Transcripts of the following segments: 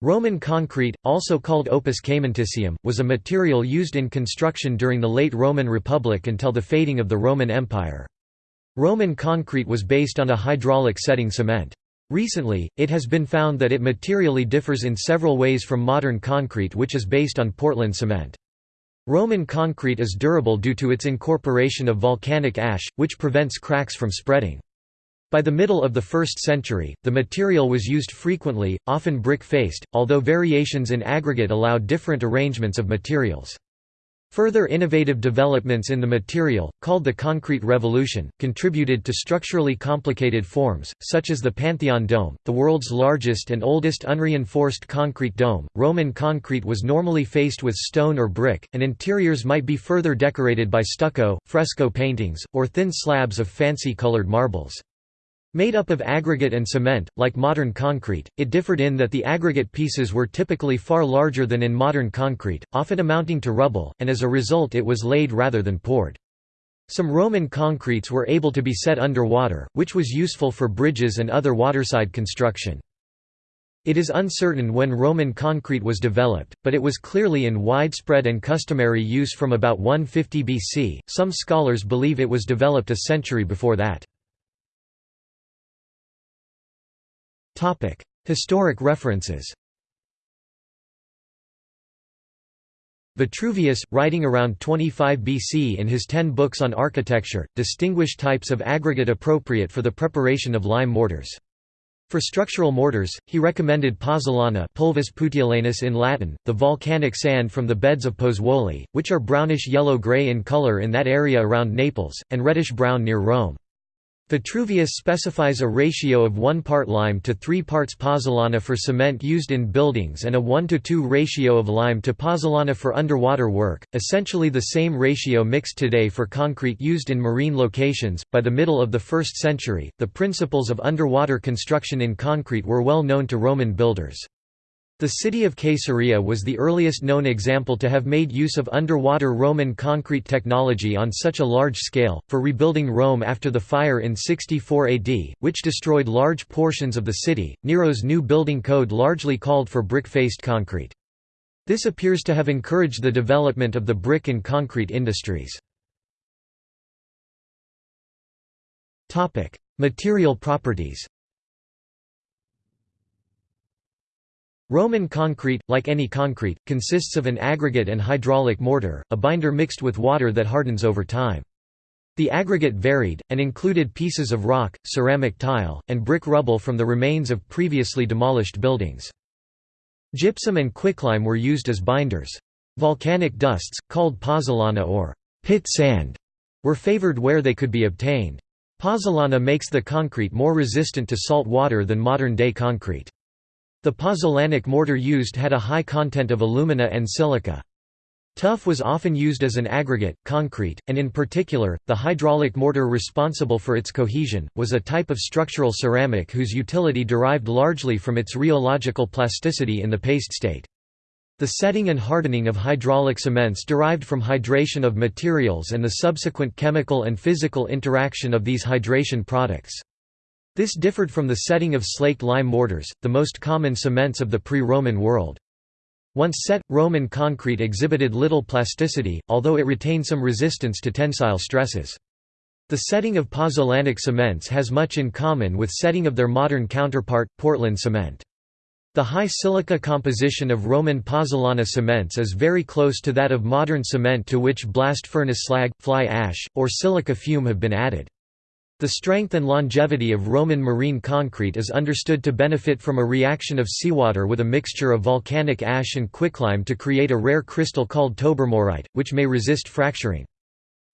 Roman concrete, also called opus caementicium, was a material used in construction during the late Roman Republic until the fading of the Roman Empire. Roman concrete was based on a hydraulic setting cement. Recently, it has been found that it materially differs in several ways from modern concrete which is based on Portland cement. Roman concrete is durable due to its incorporation of volcanic ash, which prevents cracks from spreading. By the middle of the 1st century, the material was used frequently, often brick-faced, although variations in aggregate allowed different arrangements of materials. Further innovative developments in the material, called the concrete revolution, contributed to structurally complicated forms, such as the Pantheon dome, the world's largest and oldest unreinforced concrete dome. Roman concrete was normally faced with stone or brick, and interiors might be further decorated by stucco, fresco paintings, or thin slabs of fancy colored marbles. Made up of aggregate and cement, like modern concrete, it differed in that the aggregate pieces were typically far larger than in modern concrete, often amounting to rubble, and as a result it was laid rather than poured. Some Roman concretes were able to be set under water, which was useful for bridges and other waterside construction. It is uncertain when Roman concrete was developed, but it was clearly in widespread and customary use from about 150 BC. Some scholars believe it was developed a century before that. Historic references Vitruvius, writing around 25 BC in his ten books on architecture, distinguished types of aggregate appropriate for the preparation of lime mortars. For structural mortars, he recommended pozzolana pulvis puteolanus in Latin, the volcanic sand from the beds of Pozzuoli, which are brownish yellow-gray in color in that area around Naples, and reddish-brown near Rome. Vitruvius specifies a ratio of 1 part lime to 3 parts pozzolana for cement used in buildings and a 1 to 2 ratio of lime to pozzolana for underwater work, essentially the same ratio mixed today for concrete used in marine locations. By the middle of the 1st century, the principles of underwater construction in concrete were well known to Roman builders. The city of Caesarea was the earliest known example to have made use of underwater Roman concrete technology on such a large scale, for rebuilding Rome after the fire in 64 AD, which destroyed large portions of the city. Nero's new building code largely called for brick faced concrete. This appears to have encouraged the development of the brick and concrete industries. Material properties Roman concrete, like any concrete, consists of an aggregate and hydraulic mortar, a binder mixed with water that hardens over time. The aggregate varied, and included pieces of rock, ceramic tile, and brick rubble from the remains of previously demolished buildings. Gypsum and quicklime were used as binders. Volcanic dusts, called pozzolana or pit sand, were favored where they could be obtained. Pozzolana makes the concrete more resistant to salt water than modern-day concrete. The pozzolanic mortar used had a high content of alumina and silica. Tuff was often used as an aggregate, concrete, and in particular, the hydraulic mortar responsible for its cohesion, was a type of structural ceramic whose utility derived largely from its rheological plasticity in the paste state. The setting and hardening of hydraulic cements derived from hydration of materials and the subsequent chemical and physical interaction of these hydration products. This differed from the setting of slaked lime mortars, the most common cements of the pre-Roman world. Once set, Roman concrete exhibited little plasticity, although it retained some resistance to tensile stresses. The setting of pozzolanic cements has much in common with setting of their modern counterpart, Portland cement. The high silica composition of Roman pozzolana cements is very close to that of modern cement to which blast furnace slag, fly ash, or silica fume have been added. The strength and longevity of Roman marine concrete is understood to benefit from a reaction of seawater with a mixture of volcanic ash and quicklime to create a rare crystal called tobermorite, which may resist fracturing.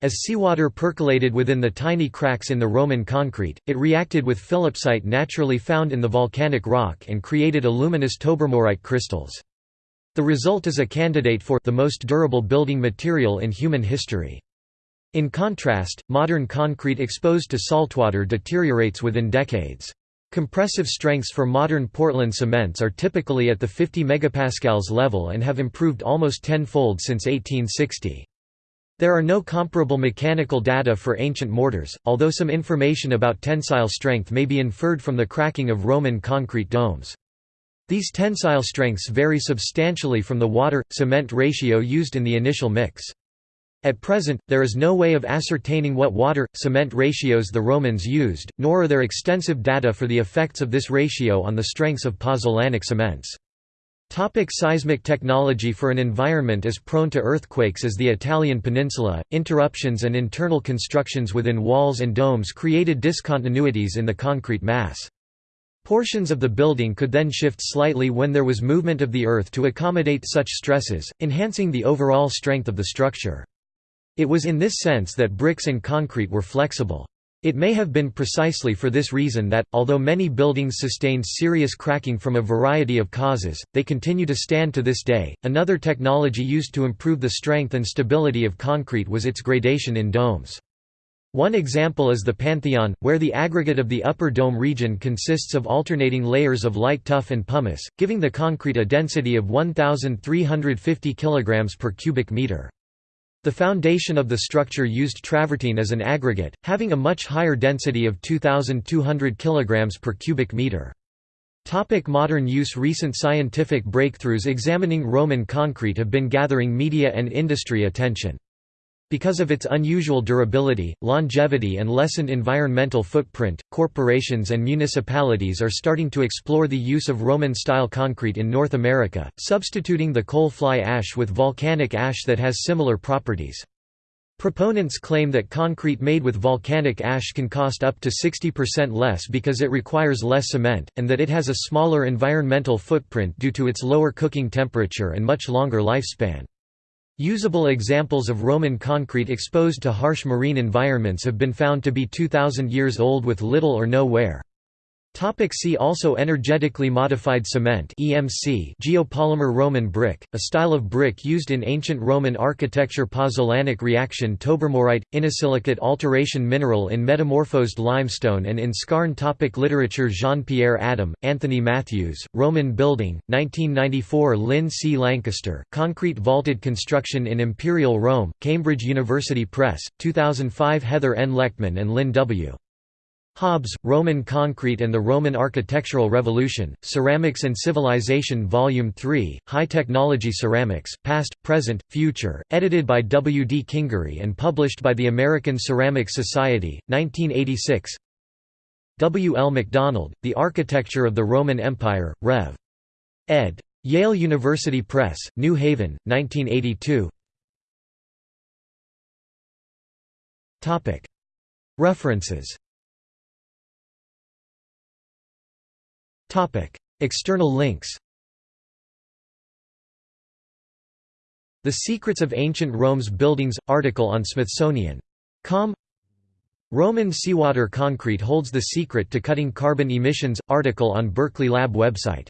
As seawater percolated within the tiny cracks in the Roman concrete, it reacted with phillipsite naturally found in the volcanic rock and created aluminous tobermorite crystals. The result is a candidate for the most durable building material in human history. In contrast, modern concrete exposed to saltwater deteriorates within decades. Compressive strengths for modern Portland cements are typically at the 50 megapascals level and have improved almost tenfold since 1860. There are no comparable mechanical data for ancient mortars, although some information about tensile strength may be inferred from the cracking of Roman concrete domes. These tensile strengths vary substantially from the water-cement ratio used in the initial mix. At present, there is no way of ascertaining what water-cement ratios the Romans used, nor are there extensive data for the effects of this ratio on the strengths of pozzolanic cements. Topic seismic technology For an environment as prone to earthquakes as the Italian peninsula, interruptions and internal constructions within walls and domes created discontinuities in the concrete mass. Portions of the building could then shift slightly when there was movement of the earth to accommodate such stresses, enhancing the overall strength of the structure. It was in this sense that bricks and concrete were flexible. It may have been precisely for this reason that, although many buildings sustained serious cracking from a variety of causes, they continue to stand to this day. Another technology used to improve the strength and stability of concrete was its gradation in domes. One example is the Pantheon, where the aggregate of the upper dome region consists of alternating layers of light tuff and pumice, giving the concrete a density of 1,350 kg per cubic meter. The foundation of the structure used travertine as an aggregate, having a much higher density of 2,200 kg per cubic meter. Topic modern use Recent scientific breakthroughs examining Roman concrete have been gathering media and industry attention. Because of its unusual durability, longevity and lessened environmental footprint, corporations and municipalities are starting to explore the use of Roman-style concrete in North America, substituting the coal fly ash with volcanic ash that has similar properties. Proponents claim that concrete made with volcanic ash can cost up to 60% less because it requires less cement, and that it has a smaller environmental footprint due to its lower cooking temperature and much longer lifespan. Usable examples of Roman concrete exposed to harsh marine environments have been found to be 2,000 years old with little or no wear. Topic see also Energetically modified cement EMC Geopolymer Roman brick, a style of brick used in ancient Roman architecture Pozzolanic reaction Tobermorite, inosilicate alteration mineral in metamorphosed limestone and in skarn topic Literature Jean-Pierre Adam, Anthony Matthews, Roman Building, 1994 Lynn C. Lancaster, Concrete Vaulted Construction in Imperial Rome, Cambridge University Press, 2005 Heather N. Lechtman and Lynn W. Hobbs, Roman Concrete and the Roman Architectural Revolution, Ceramics and Civilization Volume 3, High Technology Ceramics, Past, Present, Future, edited by W. D. Kingery and published by the American Ceramic Society, 1986 W. L. MacDonald, The Architecture of the Roman Empire, Rev. ed. Yale University Press, New Haven, 1982 References External links The Secrets of Ancient Rome's Buildings – article on Smithsonian.com Roman seawater concrete holds the secret to cutting carbon emissions – article on Berkeley Lab website